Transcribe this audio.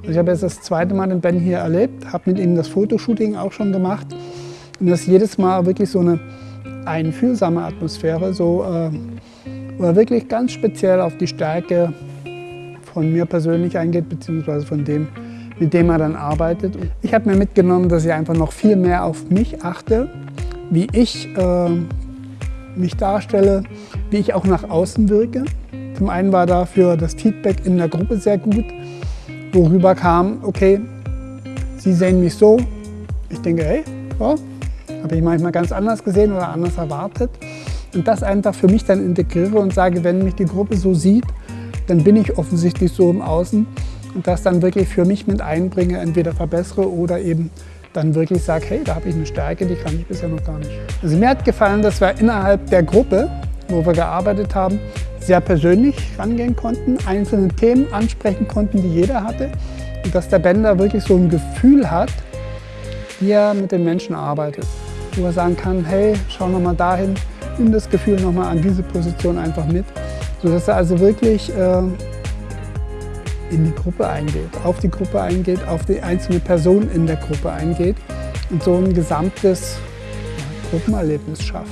Also ich habe jetzt das zweite Mal den Ben hier erlebt, habe mit ihm das Fotoshooting auch schon gemacht. Und das ist jedes Mal wirklich so eine einfühlsame Atmosphäre, so, äh, wo wirklich ganz speziell auf die Stärke von mir persönlich eingeht, beziehungsweise von dem, mit dem er dann arbeitet. Ich habe mir mitgenommen, dass ich einfach noch viel mehr auf mich achte, wie ich äh, mich darstelle, wie ich auch nach außen wirke. Zum einen war dafür das Feedback in der Gruppe sehr gut, worüber kam, okay, Sie sehen mich so. Ich denke, hey, ja, habe ich manchmal ganz anders gesehen oder anders erwartet. Und das einfach für mich dann integriere und sage, wenn mich die Gruppe so sieht, dann bin ich offensichtlich so im Außen und das dann wirklich für mich mit einbringe, entweder verbessere oder eben dann wirklich sage, hey, da habe ich eine Stärke, die kann ich bisher noch gar nicht. Also mir hat gefallen, dass wir innerhalb der Gruppe, wo wir gearbeitet haben, sehr persönlich rangehen konnten, einzelne Themen ansprechen konnten, die jeder hatte und dass der Bender wirklich so ein Gefühl hat, wie er mit den Menschen arbeitet. Wo er sagen kann, hey, schau noch mal dahin, nimm das Gefühl noch mal an diese Position einfach mit, sodass er also wirklich äh, in die Gruppe eingeht, auf die Gruppe eingeht, auf die einzelne Person in der Gruppe eingeht und so ein gesamtes ja, Gruppenerlebnis schafft.